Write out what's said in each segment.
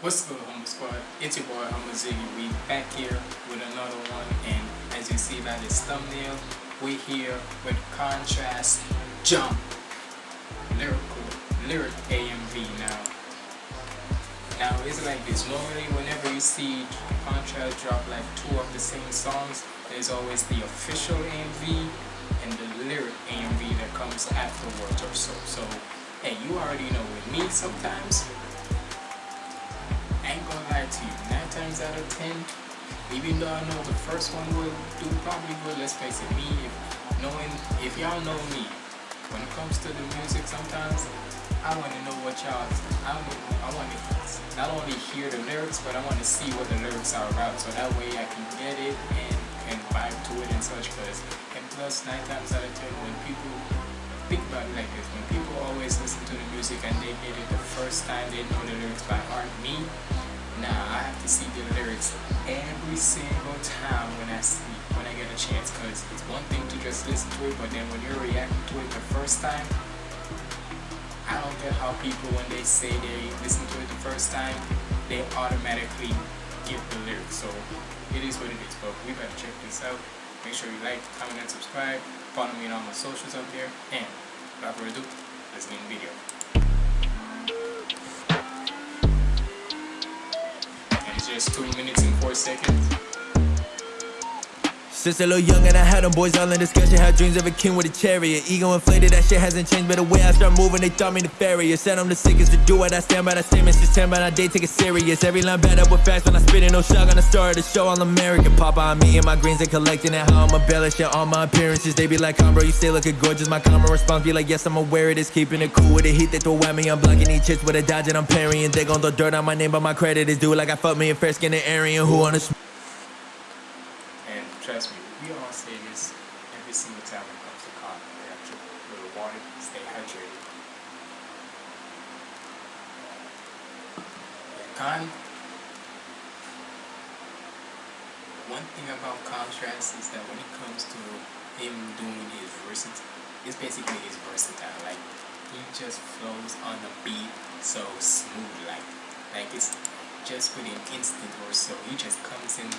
What's good, Humble Squad? It's your boy, Humble Ziggy. We back here with another one, and as you see by this thumbnail, we here with Khantrast Jump Lyrical Lyric AMV now. Now it's like this. Normally, whenever you see Khantrast drop like two of the same songs, there's always the official AMV and the lyric AMV that comes afterwards or so. So, hey, you already know with me sometimes Ain't gonna lie to you, 9 times out of 10, even though I know the first one will do probably good, let's face it, me, if knowing, if y'all know me, when it comes to the music sometimes, I want to know what y'all, I, I want to not only hear the lyrics, but I want to see what the lyrics are about, so that way I can get it and can vibe to it and such, because, and plus, 9 times out of 10, when people think about it like this, when people always listen to the music and they get it the first time they know the lyrics by heart, me, now I have to see the lyrics every single time when I see when I get a chance because it's one thing to just listen to it but then when you're reacting to it the first time I don't get how people when they say they listen to it the first time they automatically get the lyrics. So it is what it is but we better check this out. Make sure you like comment and subscribe follow me on all my socials out there and without further ado let's get in the video just 2 minutes and 4 seconds. Since a little young and I had them boys all in discussion Had dreams of a king with a chariot. Ego inflated, that shit hasn't changed But the way I start moving, they thought me nefarious. Said I'm the sickest to do it, I stand by that statement System by I day, take it serious. Every line bad up with facts when I spit it No shock on the start of the show, all American. Pop on me and my greens, they collecting it How I'm embellishing all my appearances. They be like, bro, you stay looking gorgeous. My common response be like, yes, I'm aware it is Keeping it cool with the heat, they throw at me I'm blocking these chits with a dodge and I'm parrying. They gon' throw dirt on my name, but my credit is due. Like I fucked me a fair skinned Aryan Who on the and trust me, we all say this every single time it comes to car. We have to little water, stay hydrated. Con one thing about Khantrast is that when it comes to him doing his versatile it's basically his versatile. Like he just flows on the beat so smooth like like it's just within instant or so. He just comes in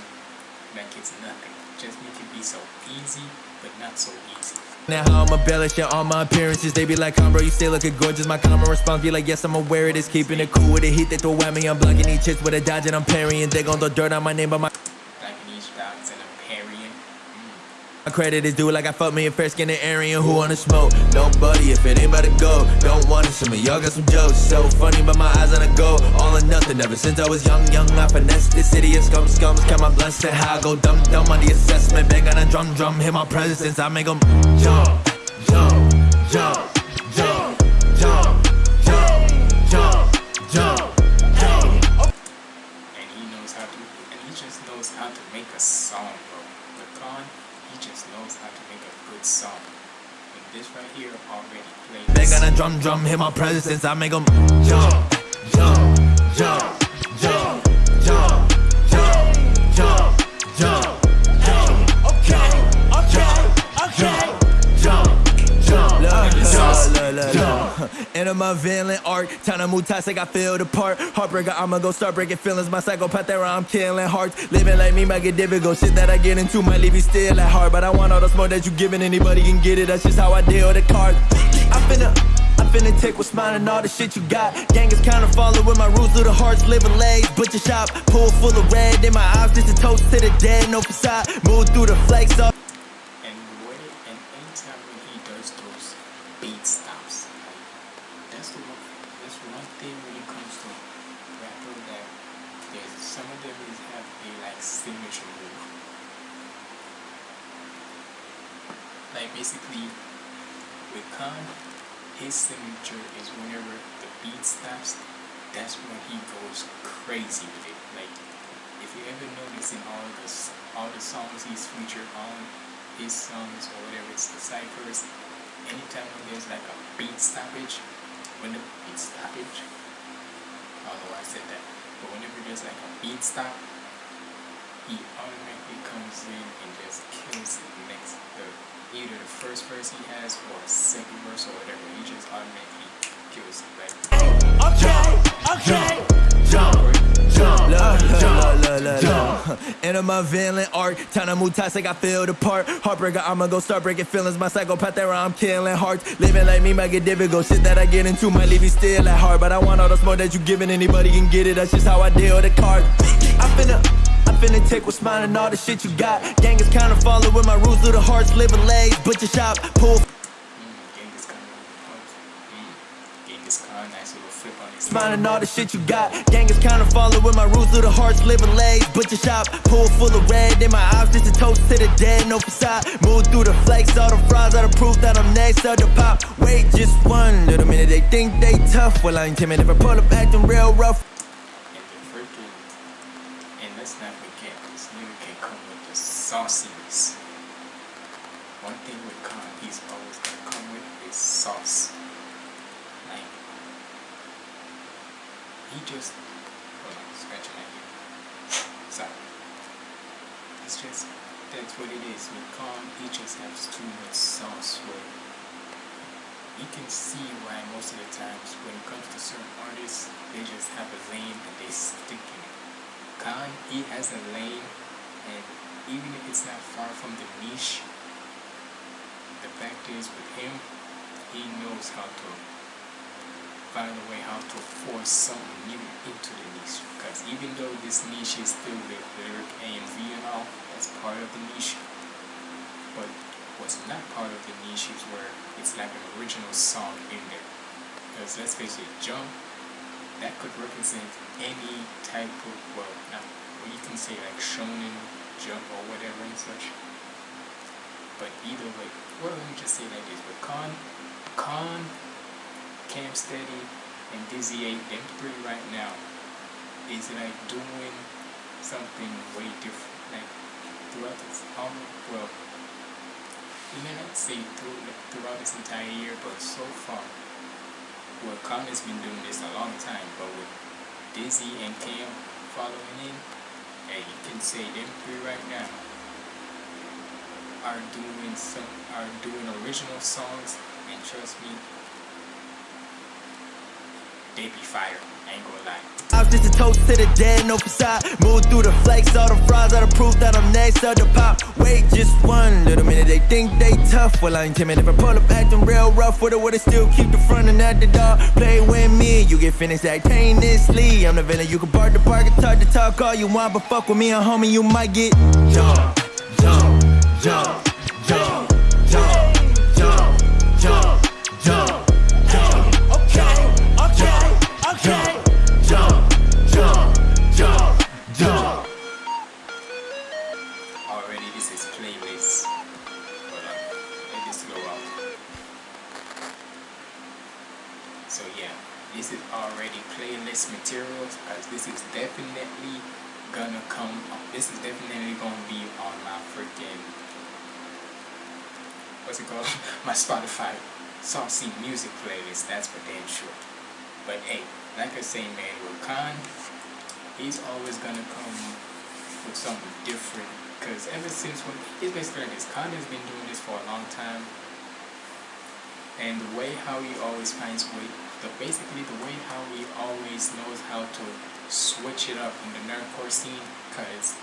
like it's nothing. Just make it be so easy, but not so easy. Now how I'm embellishing all my appearances They be like, come bro, you still looking gorgeous My common response be like, yes, I'm aware it is Keeping it cool with the heat, they throw at me I'm blocking these chicks with a dodge and I'm parrying They gon' throw dirt on my name, but my My credit is due like I fucked me a fair skinned Aryan who wanna smoke. Nobody if it ain't about to go. Don't want to see me, y'all got some jokes. So funny, but my eyes on a go. All or nothing. Ever since I was young, young, I finessed this city of scum, scums. Count my blessing, how I go dumb, dumb on the assessment. Bang on a drum, drum, hit my presence. I make them jump, jump, jump, this right here already played. They got a drum drum, hit my presence, I make them jump, jump, jump, Enter my villain arc. Time to move toxic, I feel the part. Heartbreaker, I'ma go start breaking feelings. My psychopath there, I'm killing hearts. Living like me might get difficult. Shit that I get into might leave you still at heart. But I want all the smoke that you giving. Anybody can get it. That's just how I deal with the cards. I'm finna. I'm finna take what's mine and all the shit you got. Gang is kinda following with my rules little hearts, living legs, butcher shop, pool full of red in my eyes, just a toast to the dead, no facade. Move through the flakes up. Some of them is have a like signature move. Like basically with Khan, his signature is whenever the beat stops, that's when he goes crazy with it. Like if you ever notice in all the all the songs he's featured on, his songs or whatever it's the ciphers, anytime when there's like a beat stoppage, when the beat stoppage, I don't know why I said that but whenever there's like a beat stop, he automatically comes in and just kills it next the either the first verse he has or second verse or whatever. He just automatically kills it. Like okay, okay, enter my villain art. Time to move toxic, I feel the part. Heartbreaker, I'ma go start breaking feelings. My psychopath there, I'm killing hearts. Living like me might get difficult. Shit that I get into might leave you still at heart. But I want all the smoke that you giving. Anybody can get it. That's just how I deal the cards. I'm finna. I'm finna take what's mine and all the shit you got. Gang is kinda with my rules of the hearts, living legs, butcher shop, pull. And all the shit you got. Gang is kinda with my rules little hearts, living legs, butcher shop, pool full of red in my eyes, just a toast to the dead, no facade. Move through the flakes, all the fries are the proof that I'm next to the pop. Wait just one little minute, they think they tough. Well, I ain't timid if I pull up acting real rough. And and let's not forget, this nigga can come with the sauciness. One thing with Khan, he's always gonna come with is sauce. Like, he just, hold on, scratching my. Sorry. It's just, that's what it is. With Khan, he just has too much sauce it. You can see why most of the times when it comes to certain artists, they just have a lane and they stick in it. Khan, he has a lane, and even if it's not far from the niche, the fact is with him, he knows how to find a way how to force something new into the niche. Because even though this niche is still the lyric AMV and all, that's part of the niche, but what's not part of the niche is where it's like an original song in there. Because let's face it, Jump, that could represent any type of, well, not, well, you can say like shonen jump or whatever and such. But either way, well, let me just say like this: with Khan, Khan, Cam Steady, and Dizzy 8, them three right now, is like doing something way different. Like throughout this, um, well, you may not say through, throughout this entire year, but so far, well, Khan has been doing this a long time, but with Dizzy and Cam following in, and you can say them three right now are doing some are doing original songs, and trust me, they be fire. I ain't gonna lie. I was just a toast to the dead, no facade. Move through the flakes, all the fries are the proof that I'm next to the pop. Wait just one little minute, they think they tough. Well, I ain't timid if I pull up acting real rough with it, would it still keep the front and at the door? Play with me, you get finished simultaneously. I'm the villain, you can bark the bark and talk the talk all you want, but fuck with me, a homie, you might get jump, jump, jump, jump, jump, come. This is definitely gonna be on my freaking what's it called? my Spotify saucy music playlist. That's for damn sure. But hey, like I say, man, with Khan, he's always gonna come with something different. Cause ever since when he's basically like this, Khan has been doing this for a long time, and the way how he always finds way, the basically the way how he always knows how to switch it up in the nerdcore scene. Cause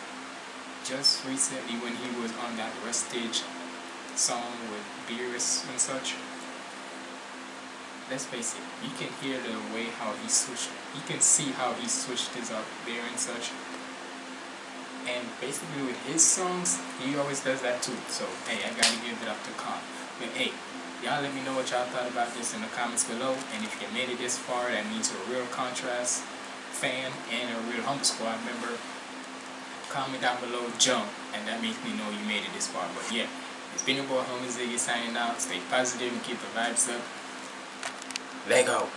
just recently when he was on that Rustage song with Beerus and such, let's face it, you can hear the way how he switched, you can see how he switched this up there and such. And basically with his songs, he always does that too. So, hey, I gotta give it up to Khan. But hey, y'all let me know what y'all thought about this in the comments below. And if you made it this far, that means you're a real Khantrast fan and a real Humble Squad member. Comment down below, jump, and that makes me know you made it this far. But yeah, it's been your boy Homie Ziggy signing out. Stay positive and keep the vibes up. Lego.